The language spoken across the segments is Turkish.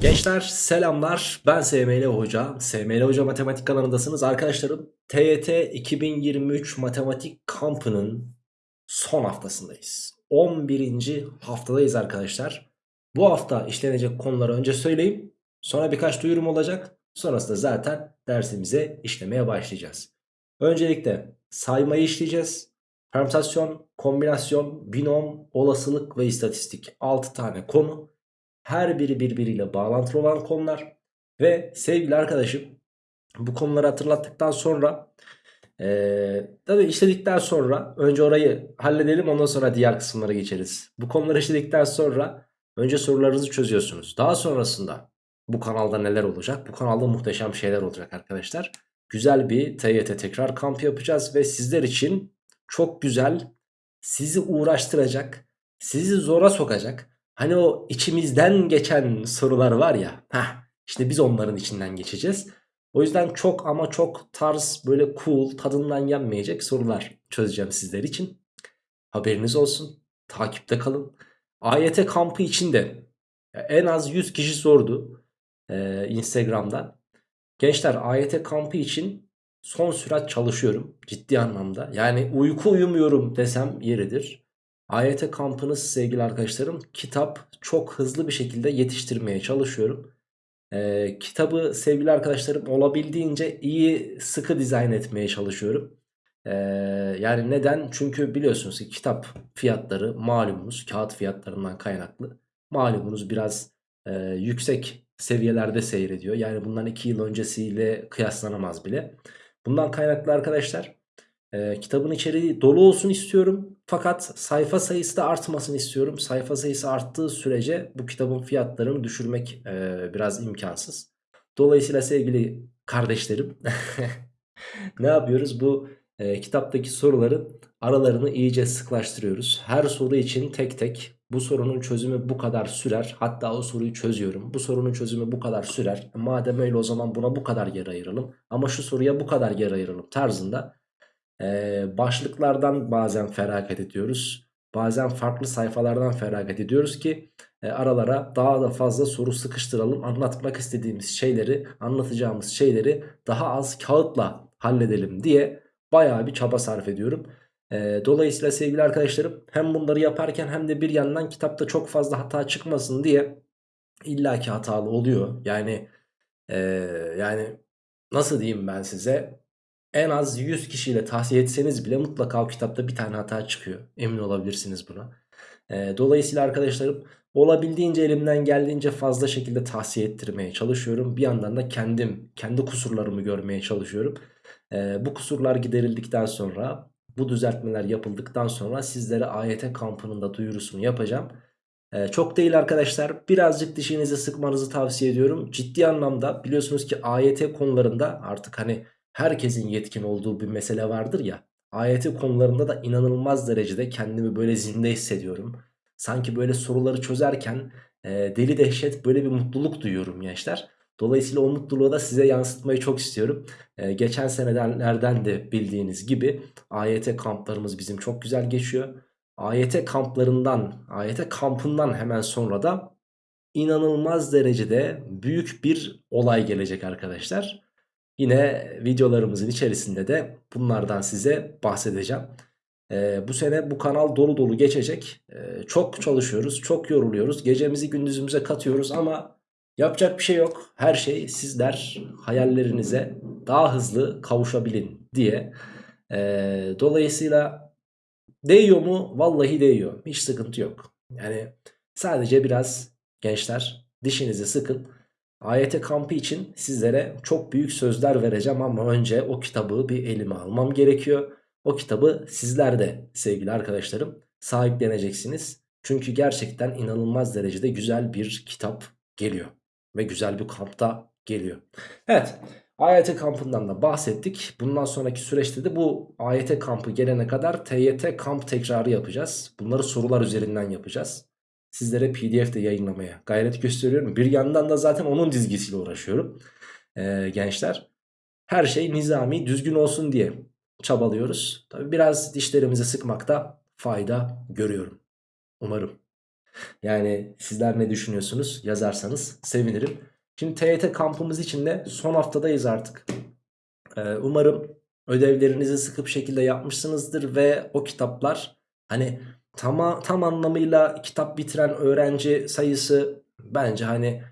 Gençler selamlar. Ben SML Hoca. SML Hoca Matematik kanalındasınız. Arkadaşlarım TYT 2023 Matematik kampının son haftasındayız. 11. haftadayız arkadaşlar. Bu hafta işlenecek konuları önce söyleyeyim. Sonra birkaç duyurum olacak. Sonrasında zaten dersimize işlemeye başlayacağız. Öncelikle saymayı işleyeceğiz. Permütasyon, kombinasyon, binom, olasılık ve istatistik 6 tane konu her biri birbiriyle bağlantılı olan konular. Ve sevgili arkadaşım bu konuları hatırlattıktan sonra ee, tabi işledikten sonra önce orayı halledelim ondan sonra diğer kısımlara geçeriz. Bu konuları işledikten sonra önce sorularınızı çözüyorsunuz. Daha sonrasında bu kanalda neler olacak? Bu kanalda muhteşem şeyler olacak arkadaşlar. Güzel bir TYT tekrar kamp yapacağız ve sizler için çok güzel, sizi uğraştıracak, sizi zora sokacak Hani o içimizden geçen sorular var ya. Heh, işte biz onların içinden geçeceğiz. O yüzden çok ama çok tarz böyle cool tadından yenmeyecek sorular çözeceğim sizler için. Haberiniz olsun. Takipte kalın. AYT kampı içinde en az 100 kişi sordu ee, Instagram'dan. Gençler AYT kampı için son sürat çalışıyorum ciddi anlamda. Yani uyku uyumuyorum desem yeridir. AYT kampınız sevgili arkadaşlarım kitap çok hızlı bir şekilde yetiştirmeye çalışıyorum. Ee, kitabı sevgili arkadaşlarım olabildiğince iyi sıkı dizayn etmeye çalışıyorum. Ee, yani neden? Çünkü biliyorsunuz ki kitap fiyatları malumunuz kağıt fiyatlarından kaynaklı. Malumunuz biraz e, yüksek seviyelerde seyrediyor. Yani bundan 2 yıl öncesiyle kıyaslanamaz bile. Bundan kaynaklı arkadaşlar e, kitabın içeriği dolu olsun istiyorum. Fakat sayfa sayısı da artmasını istiyorum. Sayfa sayısı arttığı sürece bu kitabın fiyatlarını düşürmek e, biraz imkansız. Dolayısıyla sevgili kardeşlerim ne yapıyoruz? Bu e, kitaptaki soruların aralarını iyice sıklaştırıyoruz. Her soru için tek tek bu sorunun çözümü bu kadar sürer. Hatta o soruyu çözüyorum. Bu sorunun çözümü bu kadar sürer. Madem öyle o zaman buna bu kadar yer ayıralım. Ama şu soruya bu kadar yer ayıralım tarzında ee, başlıklardan bazen feragat ediyoruz. Bazen farklı sayfalardan feragat ediyoruz ki e, aralara daha da fazla soru sıkıştıralım. Anlatmak istediğimiz şeyleri, anlatacağımız şeyleri daha az kağıtla halledelim diye bayağı bir çaba sarf ediyorum. E, dolayısıyla sevgili arkadaşlarım hem bunları yaparken hem de bir yandan kitapta çok fazla hata çıkmasın diye illaki hatalı oluyor. Yani e, yani nasıl diyeyim ben size en az 100 kişiyle tavsiye etseniz bile mutlaka o kitapta bir tane hata çıkıyor. Emin olabilirsiniz buna. E, dolayısıyla arkadaşlarım olabildiğince elimden geldiğince fazla şekilde tavsiye ettirmeye çalışıyorum. Bir yandan da kendim, kendi kusurlarımı görmeye çalışıyorum. E, bu kusurlar giderildikten sonra, bu düzeltmeler yapıldıktan sonra sizlere AYT kampının da duyurusunu yapacağım. Ee, çok değil arkadaşlar birazcık dişinizi sıkmanızı tavsiye ediyorum. Ciddi anlamda biliyorsunuz ki AYT konularında artık hani herkesin yetkin olduğu bir mesele vardır ya. AYT konularında da inanılmaz derecede kendimi böyle zinde hissediyorum. Sanki böyle soruları çözerken e, deli dehşet böyle bir mutluluk duyuyorum gençler. Dolayısıyla o mutluluğu da size yansıtmayı çok istiyorum. Ee, geçen senelerden de bildiğiniz gibi AYT kamplarımız bizim çok güzel geçiyor. AYT kamplarından, AYT kampından hemen sonra da inanılmaz derecede büyük bir olay gelecek arkadaşlar. Yine videolarımızın içerisinde de bunlardan size bahsedeceğim. Ee, bu sene bu kanal dolu dolu geçecek. Ee, çok çalışıyoruz, çok yoruluyoruz. Gecemizi gündüzümüze katıyoruz ama yapacak bir şey yok. Her şey sizler hayallerinize daha hızlı kavuşabilin diye. Ee, dolayısıyla değiyor mu? Vallahi değiyor. Hiç sıkıntı yok. Yani sadece biraz gençler dişinizi sıkın. AYT kampı için sizlere çok büyük sözler vereceğim ama önce o kitabı bir elime almam gerekiyor. O kitabı sizler de sevgili arkadaşlarım sahipleneceksiniz. Çünkü gerçekten inanılmaz derecede güzel bir kitap geliyor. Ve güzel bir kampta geliyor. Evet AYT kampından da bahsettik. Bundan sonraki süreçte de bu AYT kampı gelene kadar TYT kamp tekrarı yapacağız. Bunları sorular üzerinden yapacağız sizlere pdf de yayınlamaya gayret gösteriyorum. Bir yandan da zaten onun dizgisiyle uğraşıyorum ee, gençler. Her şey nizami düzgün olsun diye çabalıyoruz. Tabi biraz dişlerimizi sıkmakta fayda görüyorum. Umarım. Yani sizler ne düşünüyorsunuz yazarsanız sevinirim. Şimdi TYT kampımız için de son haftadayız artık. Ee, umarım ödevlerinizi sıkı bir şekilde yapmışsınızdır ve o kitaplar hani tam, tam anlamıyla kitap bitiren öğrenci sayısı bence hani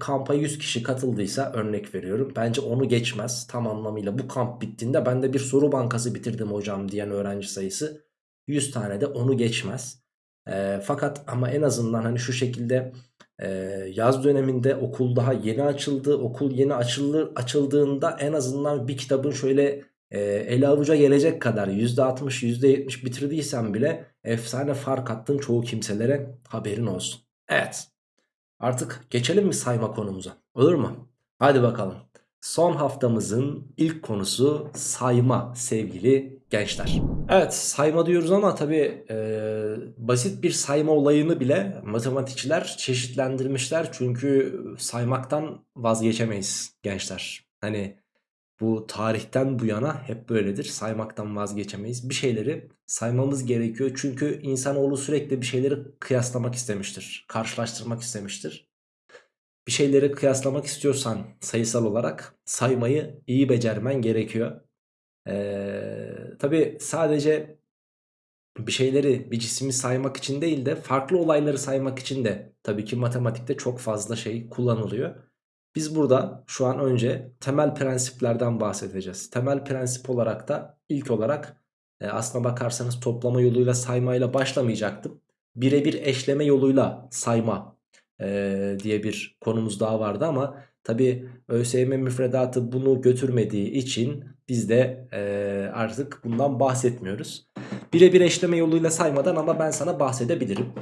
kampa 100 kişi katıldıysa örnek veriyorum. Bence onu geçmez tam anlamıyla. Bu kamp bittiğinde ben de bir soru bankası bitirdim hocam diyen öğrenci sayısı 100 tane de onu geçmez. E, fakat ama en azından hani şu şekilde e, yaz döneminde okul daha yeni açıldı. Okul yeni açılır, açıldığında en azından bir kitabın şöyle e, ele avuca gelecek kadar %60 %70 bitirdiysen bile efsane fark attın çoğu kimselere haberin olsun. Evet artık geçelim mi sayma konumuza olur mu? Hadi bakalım. Son haftamızın ilk konusu sayma sevgili gençler. Evet sayma diyoruz ama tabi e, basit bir sayma olayını bile matematikçiler çeşitlendirmişler. Çünkü saymaktan vazgeçemeyiz gençler. Hani bu tarihten bu yana hep böyledir. Saymaktan vazgeçemeyiz. Bir şeyleri saymamız gerekiyor. Çünkü insanoğlu sürekli bir şeyleri kıyaslamak istemiştir. Karşılaştırmak istemiştir. Bir şeyleri kıyaslamak istiyorsan sayısal olarak saymayı iyi becermen gerekiyor. Ee, Tabi sadece bir şeyleri bir cismi saymak için değil de farklı olayları saymak için de tabii ki matematikte çok fazla şey kullanılıyor. Biz burada şu an önce temel prensiplerden bahsedeceğiz. Temel prensip olarak da ilk olarak e, aslına bakarsanız toplama yoluyla saymayla başlamayacaktım. Birebir eşleme yoluyla sayma e, diye bir konumuz daha vardı ama tabi ÖSYM müfredatı bunu götürmediği için biz de e, artık bundan bahsetmiyoruz. Birebir eşleme yoluyla saymadan ama ben sana bahsedebilirim.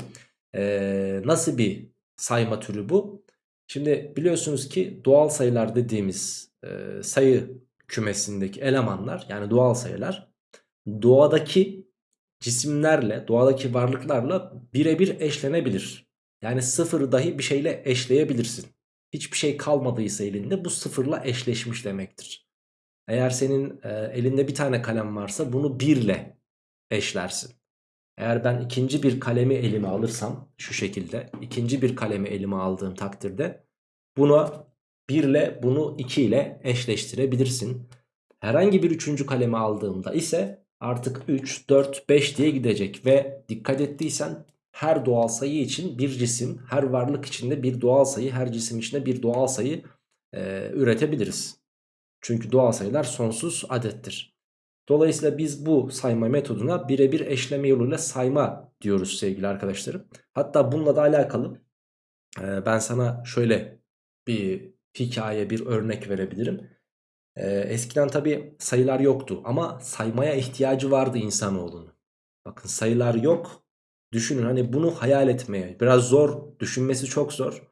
E, nasıl bir sayma türü bu? Şimdi biliyorsunuz ki doğal sayılar dediğimiz e, sayı kümesindeki elemanlar yani doğal sayılar doğadaki cisimlerle doğadaki varlıklarla birebir eşlenebilir. Yani sıfır dahi bir şeyle eşleyebilirsin. Hiçbir şey kalmadıysa elinde bu sıfırla eşleşmiş demektir. Eğer senin e, elinde bir tane kalem varsa bunu birle eşlersin. Eğer ben ikinci bir kalemi elime alırsam şu şekilde ikinci bir kalemi elime aldığım takdirde bunu 1 ile bunu 2 ile eşleştirebilirsin. Herhangi bir üçüncü kalemi aldığımda ise artık 3, 4, 5 diye gidecek ve dikkat ettiysen her doğal sayı için bir cisim, her varlık içinde bir doğal sayı, her cisim içinde bir doğal sayı e, üretebiliriz. Çünkü doğal sayılar sonsuz adettir. Dolayısıyla biz bu sayma metoduna birebir eşleme yoluyla sayma diyoruz sevgili arkadaşlarım. Hatta bununla da alakalı e, ben sana şöyle bir hikaye, bir örnek verebilirim. E, eskiden tabi sayılar yoktu ama saymaya ihtiyacı vardı insanoğlunun. Bakın sayılar yok. Düşünün hani bunu hayal etmeye biraz zor, düşünmesi çok zor.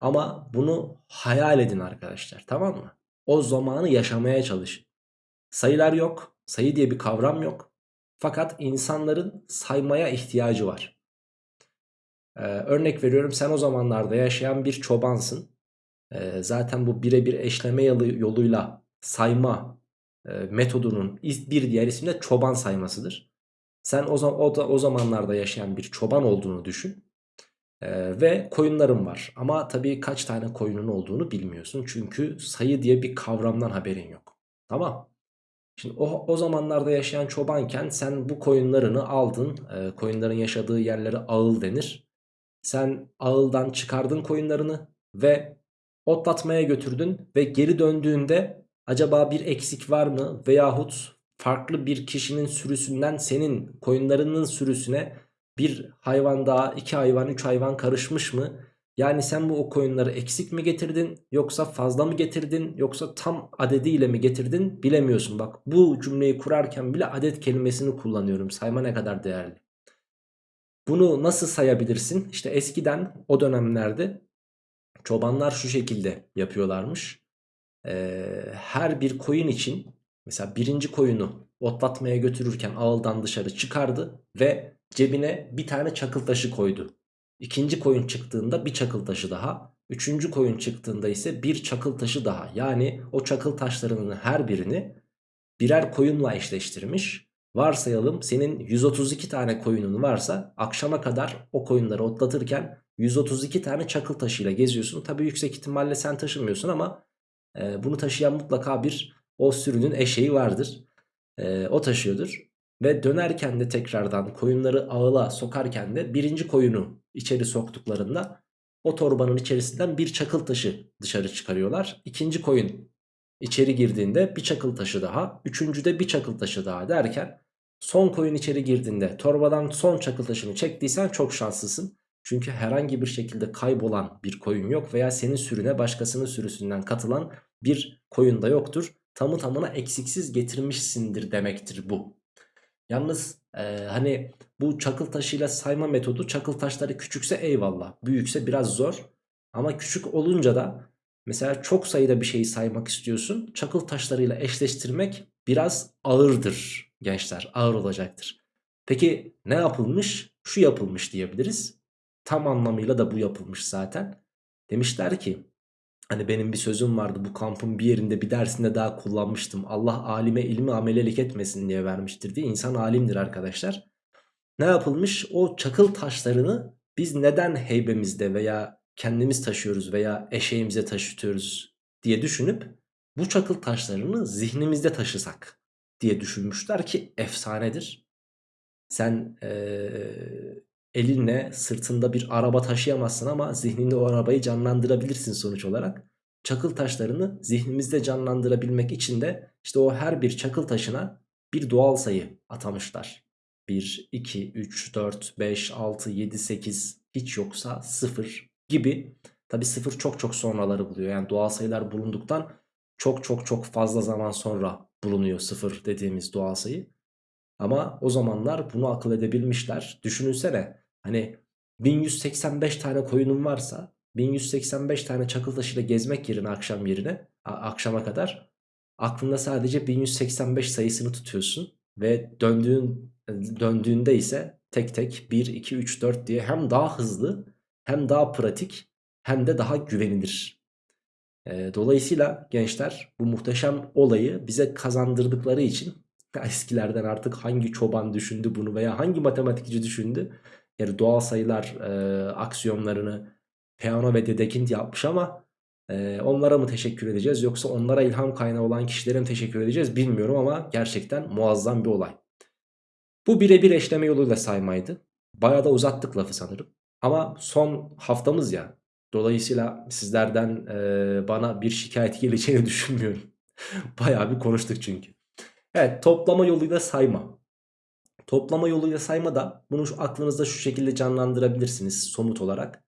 Ama bunu hayal edin arkadaşlar tamam mı? O zamanı yaşamaya çalışın. Sayılar yok. Sayı diye bir kavram yok. Fakat insanların saymaya ihtiyacı var. Ee, örnek veriyorum sen o zamanlarda yaşayan bir çobansın. Ee, zaten bu birebir eşleme yoluyla sayma e, metodunun bir diğer ismi de çoban saymasıdır. Sen o, o, o zamanlarda yaşayan bir çoban olduğunu düşün. Ee, ve koyunların var. Ama tabii kaç tane koyunun olduğunu bilmiyorsun. Çünkü sayı diye bir kavramdan haberin yok. Tamam. Şimdi o, o zamanlarda yaşayan çobanken sen bu koyunlarını aldın. E, koyunların yaşadığı yerlere ağıl denir. Sen ağıldan çıkardın koyunlarını ve otlatmaya götürdün. Ve geri döndüğünde acaba bir eksik var mı? Veyahut farklı bir kişinin sürüsünden senin koyunlarının sürüsüne bir hayvan daha, iki hayvan, üç hayvan karışmış mı? Yani sen bu o koyunları eksik mi getirdin yoksa fazla mı getirdin yoksa tam adediyle mi getirdin bilemiyorsun. Bak bu cümleyi kurarken bile adet kelimesini kullanıyorum. Sayma ne kadar değerli. Bunu nasıl sayabilirsin? İşte eskiden o dönemlerde çobanlar şu şekilde yapıyorlarmış. Ee, her bir koyun için mesela birinci koyunu otlatmaya götürürken ağıldan dışarı çıkardı ve cebine bir tane çakıl taşı koydu. İkinci koyun çıktığında bir çakıl taşı daha. Üçüncü koyun çıktığında ise bir çakıl taşı daha. Yani o çakıl taşlarının her birini birer koyunla eşleştirmiş. Varsayalım senin 132 tane koyunun varsa akşama kadar o koyunları otlatırken 132 tane çakıl taşıyla geziyorsun. Tabi yüksek ihtimalle sen taşımıyorsun ama e, bunu taşıyan mutlaka bir o sürünün eşeği vardır. E, o taşıyordur. Ve dönerken de tekrardan koyunları ağıla sokarken de birinci koyunu içeri soktuklarında o torbanın içerisinden bir çakıl taşı dışarı çıkarıyorlar. İkinci koyun içeri girdiğinde bir çakıl taşı daha, üçüncüde bir çakıl taşı daha derken son koyun içeri girdiğinde torbadan son çakıl taşını çektiysen çok şanslısın. Çünkü herhangi bir şekilde kaybolan bir koyun yok veya senin sürüne başkasının sürüsünden katılan bir koyun da yoktur. Tamı tamına eksiksiz getirmişsindir demektir bu. Yalnız e, hani bu çakıl taşıyla sayma metodu çakıl taşları küçükse eyvallah. Büyükse biraz zor. Ama küçük olunca da mesela çok sayıda bir şeyi saymak istiyorsun. Çakıl taşlarıyla eşleştirmek biraz ağırdır gençler. Ağır olacaktır. Peki ne yapılmış? Şu yapılmış diyebiliriz. Tam anlamıyla da bu yapılmış zaten. Demişler ki Hani benim bir sözüm vardı bu kampın bir yerinde bir dersinde daha kullanmıştım. Allah alime ilmi amelelik etmesin diye vermiştir diye. İnsan alimdir arkadaşlar. Ne yapılmış? O çakıl taşlarını biz neden heybemizde veya kendimiz taşıyoruz veya eşeğimize taşıtıyoruz diye düşünüp bu çakıl taşlarını zihnimizde taşısak diye düşünmüşler ki efsanedir. Sen ee, elinle sırtında bir araba taşıyamazsın ama zihninde o arabayı canlandırabilirsin sonuç olarak. Çakıl taşlarını zihnimizde canlandırabilmek için de işte o her bir çakıl taşına bir doğal sayı atamışlar. 1, 2, 3, 4, 5, 6, 7, 8 hiç yoksa 0 gibi. Tabi 0 çok çok sonraları buluyor. Yani doğal sayılar bulunduktan çok çok çok fazla zaman sonra bulunuyor 0 dediğimiz doğal sayı. Ama o zamanlar bunu akıl edebilmişler. Düşünülsene hani 1185 tane koyunun varsa 1185 tane çakıl taşıyla gezmek yerine akşam yerine akşama kadar aklında sadece 1185 sayısını tutuyorsun ve döndüğün döndüğünde ise tek tek 1 2 3 4 diye hem daha hızlı hem daha pratik hem de daha güvenilir. dolayısıyla gençler bu muhteşem olayı bize kazandırdıkları için eskilerden artık hangi çoban düşündü bunu veya hangi matematikçi düşündü? Yani doğal sayılar e, aksiyonlarını Peano ve Dedekind yapmış ama e, onlara mı teşekkür edeceğiz yoksa onlara ilham kaynağı olan kişilere mi teşekkür edeceğiz bilmiyorum ama gerçekten muazzam bir olay. Bu birebir eşleme yoluyla saymaydı. Bayağı da uzattık lafı sanırım. Ama son haftamız ya. Dolayısıyla sizlerden e, bana bir şikayet geleceğini düşünmüyorum. Bayağı bir konuştuk çünkü. Evet toplama yoluyla sayma. Toplama yoluyla sayma da bunu şu aklınızda şu şekilde canlandırabilirsiniz somut olarak.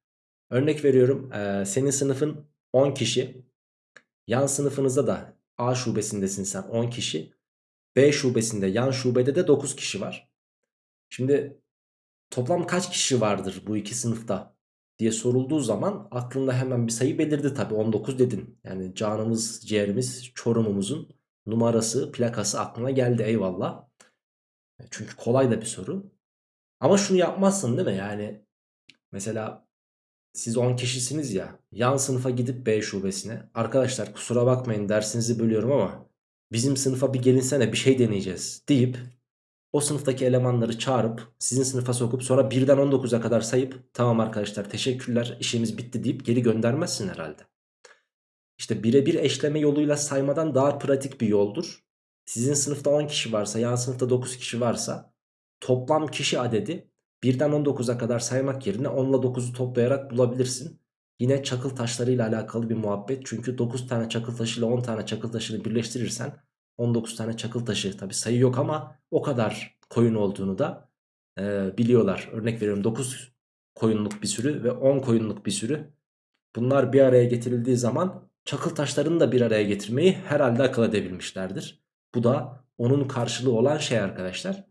Örnek veriyorum e, senin sınıfın 10 kişi. Yan sınıfınızda da A şubesindesin sen 10 kişi. B şubesinde yan şubede de 9 kişi var. Şimdi toplam kaç kişi vardır bu iki sınıfta diye sorulduğu zaman aklında hemen bir sayı belirdi tabi 19 dedin. Yani canımız ciğerimiz çorumumuzun numarası, plakası aklına geldi eyvallah. Çünkü kolay da bir soru. Ama şunu yapmazsın değil mi? Yani mesela siz 10 kişisiniz ya yan sınıfa gidip B şubesine arkadaşlar kusura bakmayın dersinizi bölüyorum ama bizim sınıfa bir gelinsene bir şey deneyeceğiz deyip o sınıftaki elemanları çağırıp sizin sınıfa sokup sonra 1'den 19'a kadar sayıp tamam arkadaşlar teşekkürler işimiz bitti deyip geri göndermezsin herhalde. İşte birebir eşleme yoluyla saymadan daha pratik bir yoldur. Sizin sınıfta 10 kişi varsa yan sınıfta 9 kişi varsa toplam kişi adedi 1'den 19'a kadar saymak yerine 10 ile 9'u toplayarak bulabilirsin. Yine çakıl taşlarıyla alakalı bir muhabbet. Çünkü 9 tane çakıl taşıyla 10 tane çakıl taşını birleştirirsen 19 tane çakıl taşı tabi sayı yok ama o kadar koyun olduğunu da e, biliyorlar. Örnek veriyorum 9 koyunluk bir sürü ve 10 koyunluk bir sürü. Bunlar bir araya getirildiği zaman çakıl taşlarını da bir araya getirmeyi herhalde akıl edebilmişlerdir. Bu da onun karşılığı olan şey arkadaşlar.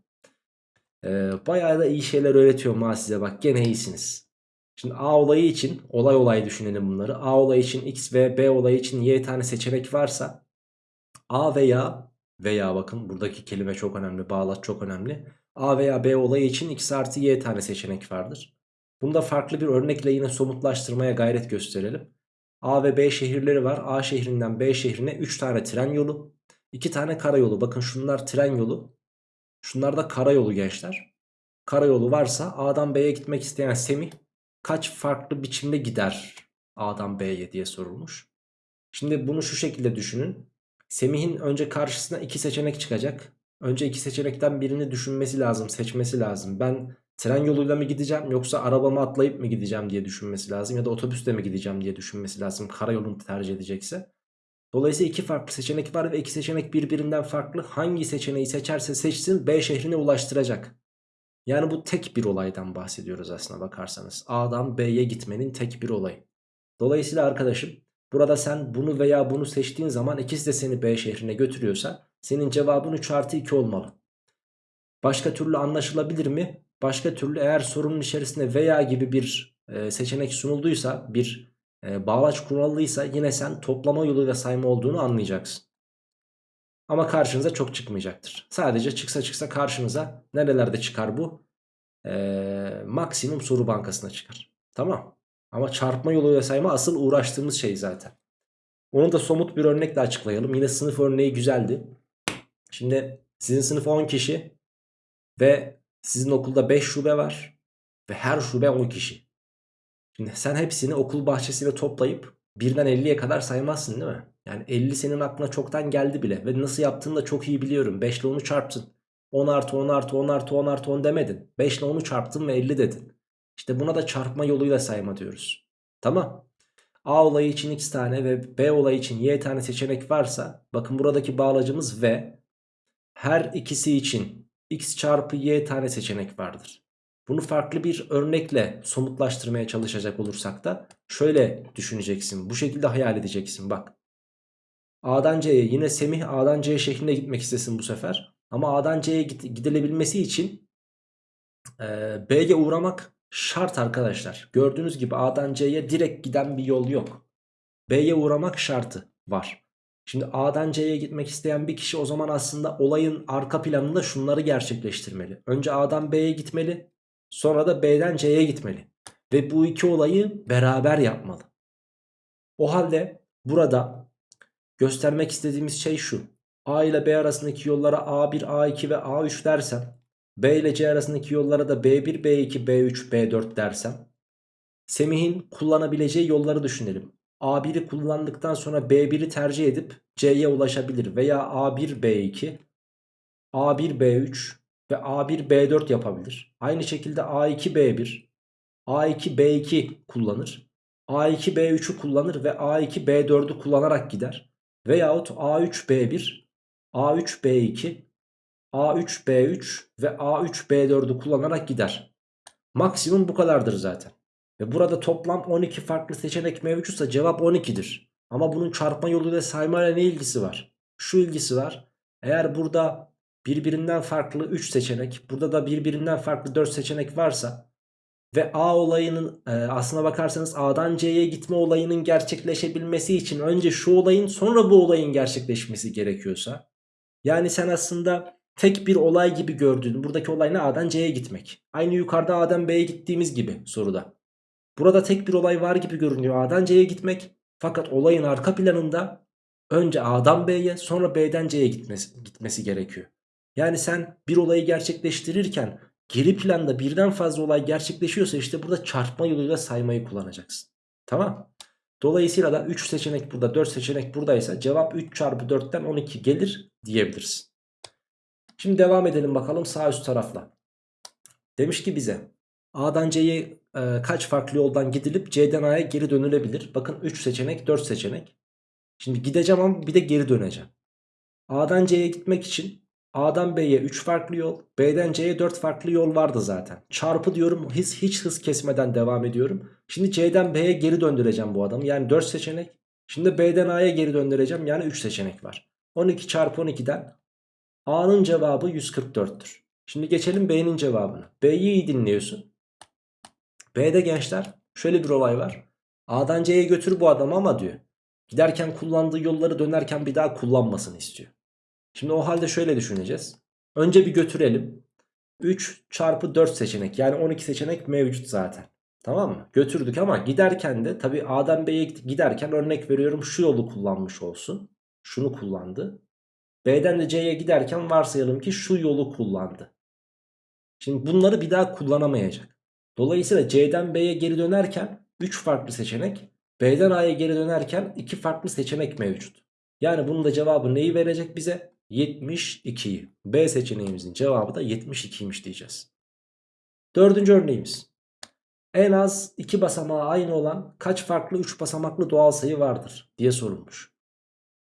Ee, bayağı da iyi şeyler öğretiyor ma size bak gene iyisiniz. Şimdi A olayı için olay olay düşünelim bunları. A olayı için X ve B olayı için Y tane seçenek varsa A veya veya bakın buradaki kelime çok önemli bağlaç çok önemli. A veya B olayı için X artı Y tane seçenek vardır. Bunu da farklı bir örnekle yine somutlaştırmaya gayret gösterelim. A ve B şehirleri var. A şehrinden B şehrine 3 tane tren yolu, 2 tane karayolu. Bakın şunlar tren yolu. Şunlarda karayolu gençler. Karayolu varsa A'dan B'ye gitmek isteyen Semih kaç farklı biçimde gider A'dan B'ye diye sorulmuş. Şimdi bunu şu şekilde düşünün. Semih'in önce karşısına iki seçenek çıkacak. Önce iki seçenekten birini düşünmesi lazım, seçmesi lazım. Ben tren yoluyla mı gideceğim yoksa arabamı atlayıp mı gideceğim diye düşünmesi lazım. Ya da otobüsle mi gideceğim diye düşünmesi lazım karayolunu tercih edecekse. Dolayısıyla iki farklı seçenek var ve iki seçenek birbirinden farklı. Hangi seçeneği seçerse seçsin B şehrine ulaştıracak. Yani bu tek bir olaydan bahsediyoruz aslına bakarsanız. A'dan B'ye gitmenin tek bir olayı. Dolayısıyla arkadaşım burada sen bunu veya bunu seçtiğin zaman ikisi de seni B şehrine götürüyorsa senin cevabın 3 artı 2 olmalı. Başka türlü anlaşılabilir mi? Başka türlü eğer sorunun içerisinde veya gibi bir e, seçenek sunulduysa bir e, bağlaç kurallıysa yine sen toplama yoluyla sayma olduğunu anlayacaksın. Ama karşınıza çok çıkmayacaktır. Sadece çıksa çıksa karşınıza nerelerde çıkar bu? Ee, maksimum soru bankasına çıkar. Tamam. Ama çarpma yoluyla sayma asıl uğraştığımız şey zaten. Onu da somut bir örnekle açıklayalım. Yine sınıf örneği güzeldi. Şimdi sizin sınıf 10 kişi ve sizin okulda 5 şube var ve her şube 10 kişi. Şimdi sen hepsini okul bahçesiyle toplayıp birden 50'ye kadar saymazsın değil mi? Yani 50 senin aklına çoktan geldi bile ve nasıl yaptığını da çok iyi biliyorum. 5 ile onu çarptın. 10 artı 10 artı 10 artı 10 artı 10 demedin. 5 ile onu çarptın ve 50 dedin. İşte buna da çarpma yoluyla sayma diyoruz. Tamam. A olayı için x tane ve B olayı için y tane seçenek varsa bakın buradaki bağlacımız v. Her ikisi için x çarpı y tane seçenek vardır. Bunu farklı bir örnekle somutlaştırmaya çalışacak olursak da şöyle düşüneceksin. Bu şekilde hayal edeceksin bak. A'dan C'ye yine Semih A'dan C şeklinde gitmek istesin bu sefer. Ama A'dan C'ye gidilebilmesi için e, B'ye uğramak şart arkadaşlar. Gördüğünüz gibi A'dan C'ye direkt giden bir yol yok. B'ye uğramak şartı var. Şimdi A'dan C'ye gitmek isteyen bir kişi o zaman aslında olayın arka planında şunları gerçekleştirmeli. Önce A'dan B'ye gitmeli. Sonra da B'den C'ye gitmeli. Ve bu iki olayı beraber yapmalı. O halde burada göstermek istediğimiz şey şu. A ile B arasındaki yollara A1, A2 ve A3 dersem B ile C arasındaki yollara da B1, B2, B3, B4 dersem Semih'in kullanabileceği yolları düşünelim. A1'i kullandıktan sonra B1'i tercih edip C'ye ulaşabilir veya A1, B2, A1, B3 ve A1, B4 yapabilir. Aynı şekilde A2, B1, A2, B2 kullanır. A2, B3'ü kullanır ve A2, B4'ü kullanarak gider. Veyahut A3, B1, A3, B2, A3, B3 ve A3, B4'ü kullanarak gider. Maksimum bu kadardır zaten. Ve burada toplam 12 farklı seçenek mevcutsa cevap 12'dir. Ama bunun çarpma yoluyla saymayla ne ilgisi var? Şu ilgisi var. Eğer burada birbirinden farklı 3 seçenek, burada da birbirinden farklı 4 seçenek varsa ve A olayının e, aslına bakarsanız A'dan C'ye gitme olayının gerçekleşebilmesi için önce şu olayın sonra bu olayın gerçekleşmesi gerekiyorsa yani sen aslında tek bir olay gibi gördüğün buradaki olay ne A'dan C'ye gitmek. Aynı yukarıda A'dan B'ye gittiğimiz gibi soruda. Burada tek bir olay var gibi görünüyor A'dan C'ye gitmek. Fakat olayın arka planında önce A'dan B'ye sonra B'den C'ye gitmesi, gitmesi gerekiyor. Yani sen bir olayı gerçekleştirirken geri planda birden fazla olay gerçekleşiyorsa işte burada çarpma yoluyla saymayı kullanacaksın. Tamam. Dolayısıyla da 3 seçenek burada 4 seçenek buradaysa cevap 3 çarpı 4'ten 12 gelir diyebilirsin. Şimdi devam edelim bakalım sağ üst tarafla. Demiş ki bize A'dan C'ye e, kaç farklı yoldan gidilip C'den A'ya geri dönülebilir? Bakın 3 seçenek 4 seçenek. Şimdi gideceğim ama bir de geri döneceğim. A'dan C'ye gitmek için A'dan B'ye 3 farklı yol, B'den C'ye 4 farklı yol vardı zaten. Çarpı diyorum hiç, hiç hız kesmeden devam ediyorum. Şimdi C'den B'ye geri döndüreceğim bu adamı. Yani 4 seçenek. Şimdi B'den A'ya geri döndüreceğim. Yani 3 seçenek var. 12 çarpı 12'den A'nın cevabı 144'tür. Şimdi geçelim B'nin cevabına. B'yi iyi dinliyorsun. B'de gençler şöyle bir olay var. A'dan C'ye götür bu adamı ama diyor. Giderken kullandığı yolları dönerken bir daha kullanmasını istiyor. Şimdi o halde şöyle düşüneceğiz. Önce bir götürelim. 3 çarpı 4 seçenek yani 12 seçenek mevcut zaten. Tamam mı? Götürdük ama giderken de tabi A'dan B'ye giderken örnek veriyorum şu yolu kullanmış olsun. Şunu kullandı. B'den de C'ye giderken varsayalım ki şu yolu kullandı. Şimdi bunları bir daha kullanamayacak. Dolayısıyla C'den B'ye geri dönerken 3 farklı seçenek, B'den A'ya geri dönerken 2 farklı seçenek mevcut. Yani bunun da cevabı neyi verecek bize? 72'yi. B seçeneğimizin cevabı da 72'ymiş diyeceğiz. Dördüncü örneğimiz. En az 2 basamağı aynı olan kaç farklı 3 basamaklı doğal sayı vardır diye sorulmuş.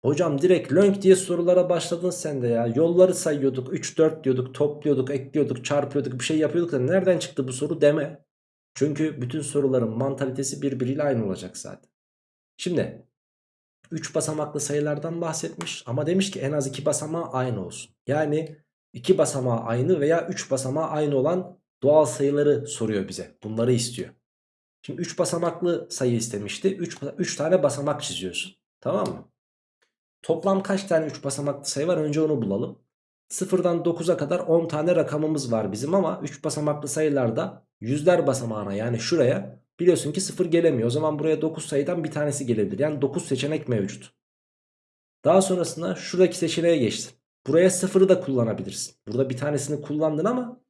Hocam direkt lönk diye sorulara başladın sen de ya. Yolları sayıyorduk 3 4 diyorduk topluyorduk ekliyorduk çarpıyorduk bir şey yapıyorduk da nereden çıktı bu soru deme. Çünkü bütün soruların mantalitesi birbiriyle aynı olacak zaten. Şimdi 3 basamaklı sayılardan bahsetmiş ama demiş ki en az 2 basamağı aynı olsun. Yani 2 basamağı aynı veya 3 basamağı aynı olan doğal sayıları soruyor bize. Bunları istiyor. Şimdi 3 basamaklı sayı istemişti. 3, 3 tane basamak çiziyorsun. Tamam mı? Toplam kaç tane 3 basamaklı sayı var önce onu bulalım. 0'dan 9'a kadar 10 tane rakamımız var bizim ama 3 basamaklı sayılarda yüzler basamağına yani şuraya biliyorsun ki 0 gelemiyor. O zaman buraya 9 sayıdan bir tanesi gelebilir. Yani 9 seçenek mevcut. Daha sonrasında şuradaki seçeneğe geçtin. Buraya 0'ı da kullanabilirsin. Burada bir tanesini kullandın ama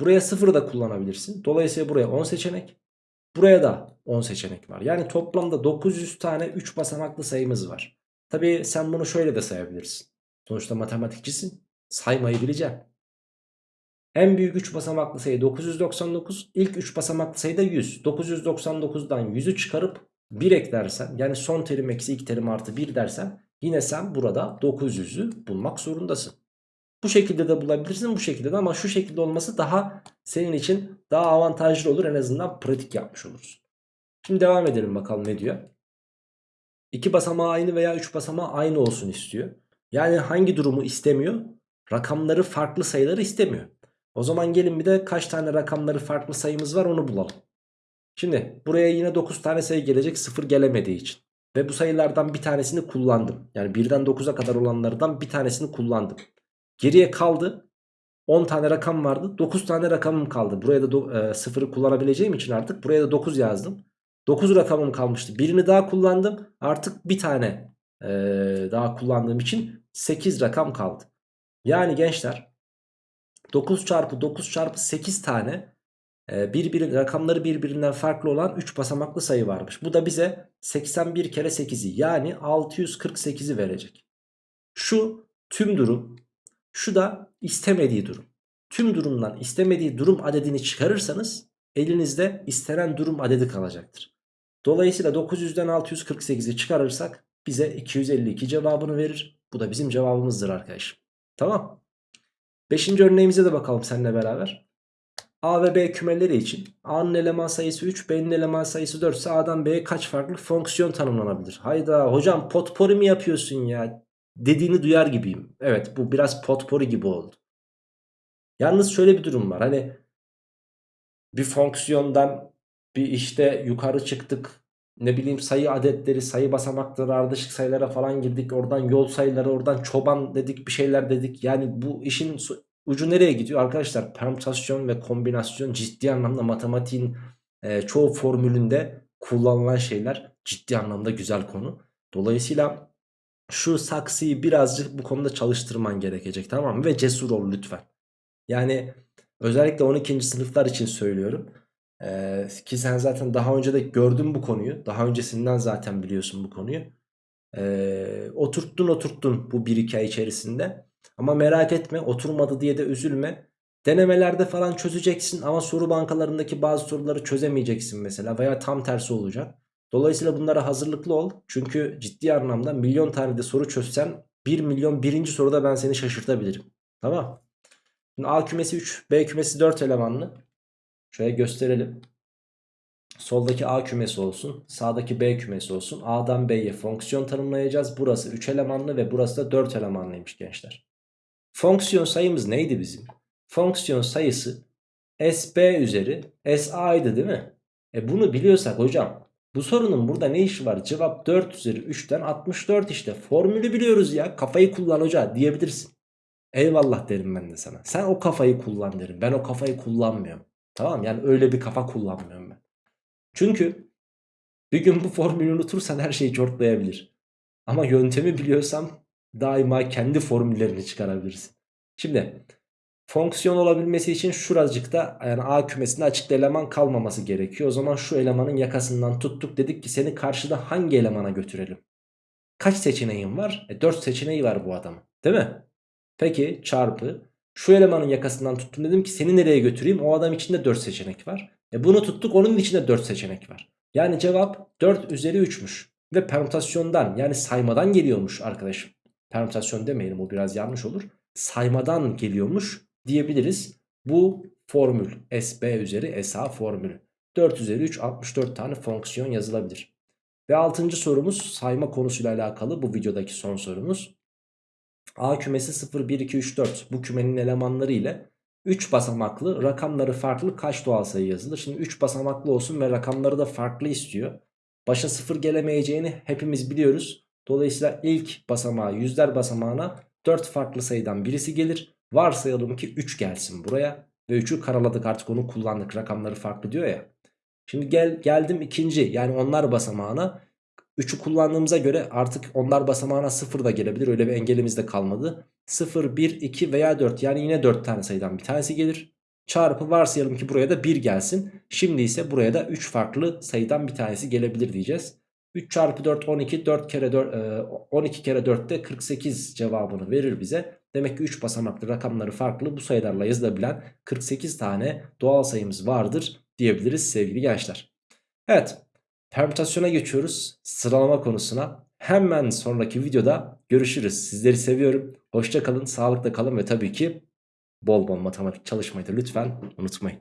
buraya 0'ı da kullanabilirsin. Dolayısıyla buraya 10 seçenek. Buraya da 10 seçenek var. Yani toplamda 900 tane 3 basamaklı sayımız var. Tabi sen bunu şöyle de sayabilirsin. Sonuçta matematikçisin. Saymayı bileceksin. En büyük 3 basamaklı sayı 999. İlk 3 basamaklı sayı da 100. 999'dan 100'ü çıkarıp 1 eklersen yani son terim eksi ilk terim artı 1 dersen yine sen burada 900'ü bulmak zorundasın. Bu şekilde de bulabilirsin bu şekilde de ama şu şekilde olması daha senin için daha avantajlı olur en azından pratik yapmış olursun. Şimdi devam edelim bakalım ne diyor. 2 basamağı aynı veya 3 basamağı aynı olsun istiyor. Yani hangi durumu istemiyor? Rakamları farklı sayıları istemiyor. O zaman gelin bir de kaç tane rakamları farklı sayımız var onu bulalım. Şimdi buraya yine 9 tane sayı gelecek 0 gelemediği için. Ve bu sayılardan bir tanesini kullandım. Yani 1'den 9'a kadar olanlardan bir tanesini kullandım. Geriye kaldı 10 tane rakam vardı 9 tane rakamım kaldı. Buraya da 0'ı e, kullanabileceğim için artık buraya da 9 yazdım. 9 rakamım kalmıştı. Birini daha kullandım. Artık bir tane e, daha kullandığım için 8 rakam kaldı. Yani gençler 9 çarpı 9 çarpı 8 tane e, birbiri, rakamları birbirinden farklı olan 3 basamaklı sayı varmış. Bu da bize 81 kere 8'i yani 648'i verecek. Şu tüm durum şu da istemediği durum. Tüm durumdan istemediği durum adedini çıkarırsanız elinizde istenen durum adedi kalacaktır. Dolayısıyla 900'den 648'i çıkarırsak bize 252 cevabını verir. Bu da bizim cevabımızdır arkadaşım. Tamam. Beşinci örneğimize de bakalım seninle beraber. A ve B kümeleri için A'nın eleman sayısı 3, B'nin eleman sayısı 4 ise A'dan B'ye kaç farklı fonksiyon tanımlanabilir? Hayda hocam potpori mi yapıyorsun ya? Dediğini duyar gibiyim. Evet bu biraz potpori gibi oldu. Yalnız şöyle bir durum var. Hani bir fonksiyondan bir işte yukarı çıktık. Ne bileyim sayı adetleri, sayı basamakları, ardışık sayılara falan girdik. Oradan yol sayıları, oradan çoban dedik, bir şeyler dedik. Yani bu işin ucu nereye gidiyor? Arkadaşlar permütasyon ve kombinasyon ciddi anlamda matematiğin e, çoğu formülünde kullanılan şeyler. Ciddi anlamda güzel konu. Dolayısıyla şu saksıyı birazcık bu konuda çalıştırman gerekecek tamam mı? Ve cesur ol lütfen. Yani özellikle 12. sınıflar için söylüyorum. Ee, ki sen zaten daha önce de gördün bu konuyu. Daha öncesinden zaten biliyorsun bu konuyu. Ee, oturttun oturttun bu 1-2 ay içerisinde. Ama merak etme oturmadı diye de üzülme. Denemelerde falan çözeceksin ama soru bankalarındaki bazı soruları çözemeyeceksin mesela veya tam tersi olacak. Dolayısıyla bunlara hazırlıklı ol. Çünkü ciddi anlamda milyon tane de soru çözsen 1 milyon birinci soruda ben seni şaşırtabilirim. Tamam. Şimdi A kümesi 3, B kümesi 4 elemanlı. Şöyle gösterelim. Soldaki A kümesi olsun. Sağdaki B kümesi olsun. A'dan B'ye fonksiyon tanımlayacağız. Burası 3 elemanlı ve burası da 4 elemanlıymış gençler. Fonksiyon sayımız neydi bizim? Fonksiyon sayısı SB üzeri SA'ydı değil mi? E bunu biliyorsak hocam bu sorunun burada ne işi var? Cevap 4 üzeri 3'ten 64 işte. Formülü biliyoruz ya. Kafayı kullan hoca diyebilirsin. Eyvallah derim ben de sana. Sen o kafayı kullan derim. Ben o kafayı kullanmıyorum. Tamam yani öyle bir kafa kullanmıyorum ben. Çünkü bir gün bu formülü unutursan her şeyi çortlayabilir. Ama yöntemi biliyorsam daima kendi formüllerini çıkarabilirsin. Şimdi fonksiyon olabilmesi için şuracıkta yani A kümesinde açıkta eleman kalmaması gerekiyor. O zaman şu elemanın yakasından tuttuk dedik ki seni karşıda hangi elemana götürelim? Kaç seçeneğin var? E 4 seçeneği var bu adamın değil mi? Peki çarpı şu elemanın yakasından tuttum dedim ki seni nereye götüreyim? O adam içinde 4 seçenek var. E bunu tuttuk onun içinde 4 seçenek var. Yani cevap 4 üzeri 3'müş. Ve permütasyondan yani saymadan geliyormuş arkadaşım. Permütasyon demeyelim o biraz yanlış olur. Saymadan geliyormuş diyebiliriz. Bu formül SB üzeri SA formülü. 4 üzeri 3 64 tane fonksiyon yazılabilir. Ve 6. sorumuz sayma konusuyla alakalı bu videodaki son sorumuz. A kümesi 0, 1, 2, 3, 4 bu kümenin elemanları ile 3 basamaklı rakamları farklı kaç doğal sayı yazılır? Şimdi 3 basamaklı olsun ve rakamları da farklı istiyor. Başa 0 gelemeyeceğini hepimiz biliyoruz. Dolayısıyla ilk basamağı yüzler basamağına 4 farklı sayıdan birisi gelir. Varsayalım ki 3 gelsin buraya. Ve 3'ü karaladık artık onu kullandık rakamları farklı diyor ya. Şimdi gel, geldim ikinci yani onlar basamağına. 3'ü kullandığımıza göre artık onlar basamağına 0 da gelebilir. Öyle bir engelimiz de kalmadı. 0, 1, 2 veya 4 yani yine 4 tane sayıdan bir tanesi gelir. Çarpı varsayalım ki buraya da 1 gelsin. Şimdi ise buraya da 3 farklı sayıdan bir tanesi gelebilir diyeceğiz. 3 çarpı 4 12 4 kere 4 12 kere 4 de 48 cevabını verir bize. Demek ki 3 basamaklı rakamları farklı bu sayılarla yazılabilen 48 tane doğal sayımız vardır diyebiliriz sevgili gençler. Evet permütasyona geçiyoruz sıralama konusuna. Hemen sonraki videoda görüşürüz. Sizleri seviyorum. Hoşça kalın, sağlıkla kalın ve tabii ki bol bol matematik çalışmayı da lütfen unutmayın.